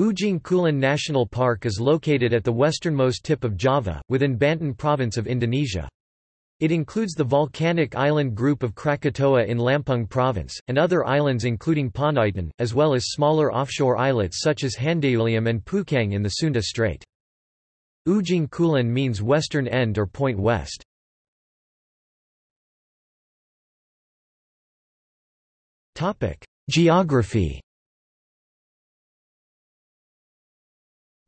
Ujung Kulon National Park is located at the westernmost tip of Java, within Banten province of Indonesia. It includes the volcanic island group of Krakatoa in Lampung province, and other islands including Panaitan, as well as smaller offshore islets such as Handeuleum and Peucang in the Sunda Strait. Ujung Kulon means western end or point west. Geography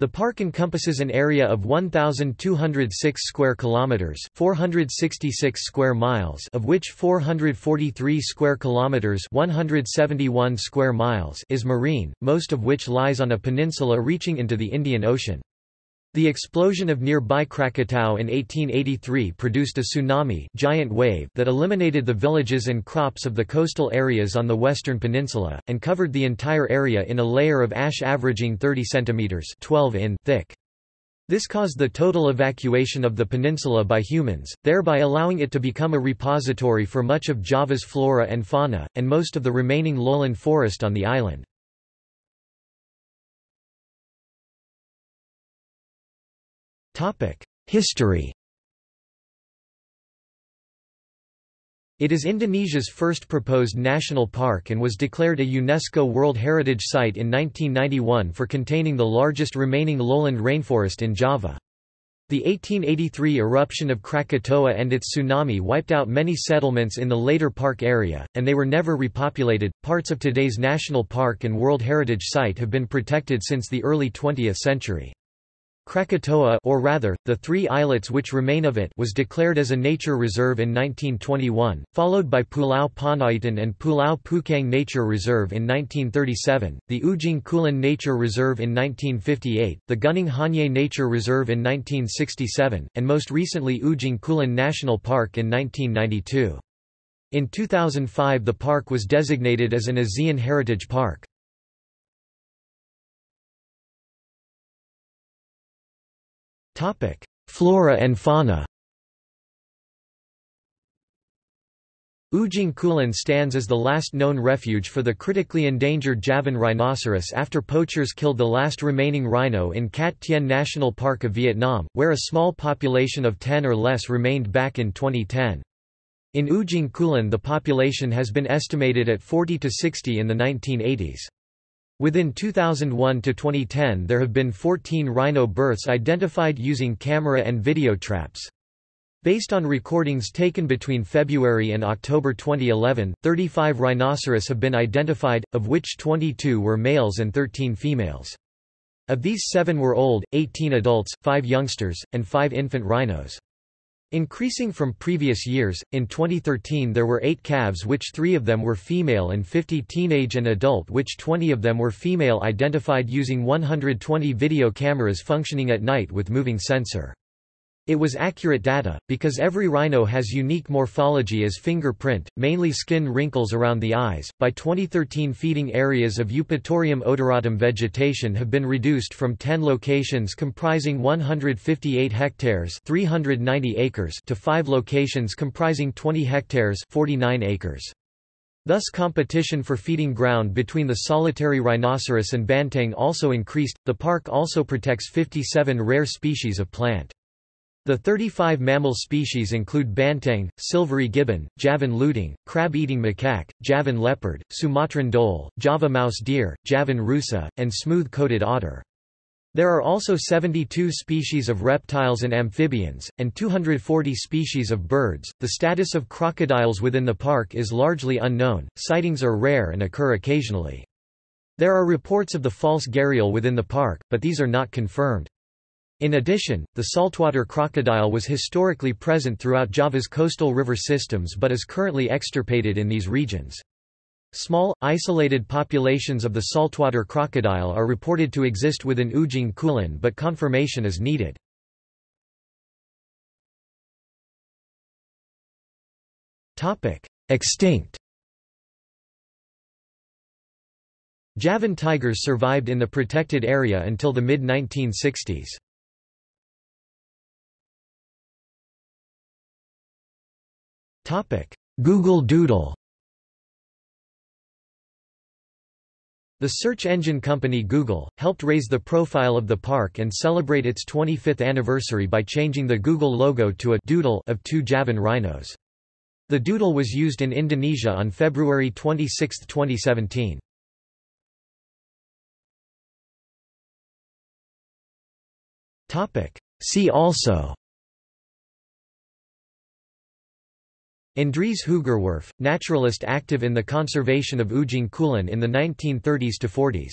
The park encompasses an area of 1206 square kilometers, 466 square miles, of which 443 square kilometers, 171 square miles is marine, most of which lies on a peninsula reaching into the Indian Ocean. The explosion of nearby Krakatau in 1883 produced a tsunami giant wave that eliminated the villages and crops of the coastal areas on the western peninsula, and covered the entire area in a layer of ash averaging 30 cm 12 in thick. This caused the total evacuation of the peninsula by humans, thereby allowing it to become a repository for much of Java's flora and fauna, and most of the remaining lowland forest on the island. History It is Indonesia's first proposed national park and was declared a UNESCO World Heritage Site in 1991 for containing the largest remaining lowland rainforest in Java. The 1883 eruption of Krakatoa and its tsunami wiped out many settlements in the later park area, and they were never repopulated. Parts of today's national park and World Heritage Site have been protected since the early 20th century. Krakatoa or rather, the three islets which remain of it was declared as a nature reserve in 1921, followed by Pulau Panaitan and Pulau Peucang Nature Reserve in 1937, the Ujung Kulon Nature Reserve in 1958, the Gunung Honje Nature Reserve in 1967, and most recently Ujung Kulon National Park in 1992. In 2005 the park was designated as an ASEAN Heritage Park. Flora and fauna Ujung Kulon stands as the last known refuge for the critically endangered Javan rhinoceros after poachers killed the last remaining rhino in Cat Tien National Park of Vietnam, where a small population of 10 or less remained back in 2010. In Ujung Kulon the population has been estimated at 40 to 60 in the 1980s. Within 2001 to 2010 there have been 14 rhino births identified using camera and video traps. Based on recordings taken between February and October 2011, 35 rhinoceros have been identified, of which 22 were males and 13 females. Of these seven were old, 18 adults, 5 youngsters, and 5 infant rhinos. Increasing from previous years, in 2013 there were 8 calves which 3 of them were female and 50 teenage and adult which 20 of them were female identified using 120 video cameras functioning at night with moving sensor. It was accurate data, because every rhino has unique morphology as fingerprint, mainly skin wrinkles around the eyes. By 2013, feeding areas of Eupatorium odoratum vegetation have been reduced from 10 locations comprising 158 hectares (390 acres) to 5 locations comprising 20 hectares (49 acres). Thus competition for feeding ground between the solitary rhinoceros and banteng also increased. The park also protects 57 rare species of plant. The 35 mammal species include banteng, silvery gibbon, Javan lutung, crab-eating macaque, Javan leopard, Sumatran dhole, Java mouse deer, Javan rusa, and smooth-coated otter. There are also 72 species of reptiles and amphibians, and 240 species of birds. The status of crocodiles within the park is largely unknown, sightings are rare and occur occasionally. There are reports of the false gharial within the park, but these are not confirmed. In addition, the saltwater crocodile was historically present throughout Java's coastal river systems but is currently extirpated in these regions. Small, isolated populations of the saltwater crocodile are reported to exist within Ujung Kulon but confirmation is needed. Extinct Javan tigers survived in the protected area until the mid-1960s. Google Doodle The search engine company Google, helped raise the profile of the park and celebrate its 25th anniversary by changing the Google logo to a doodle of two Javan rhinos. The doodle was used in Indonesia on February 26, 2017. See also Andries Hoogerwerf, naturalist active in the conservation of Ujung Kulon in the 1930s to 40s.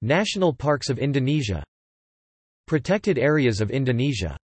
National Parks of Indonesia Protected areas of Indonesia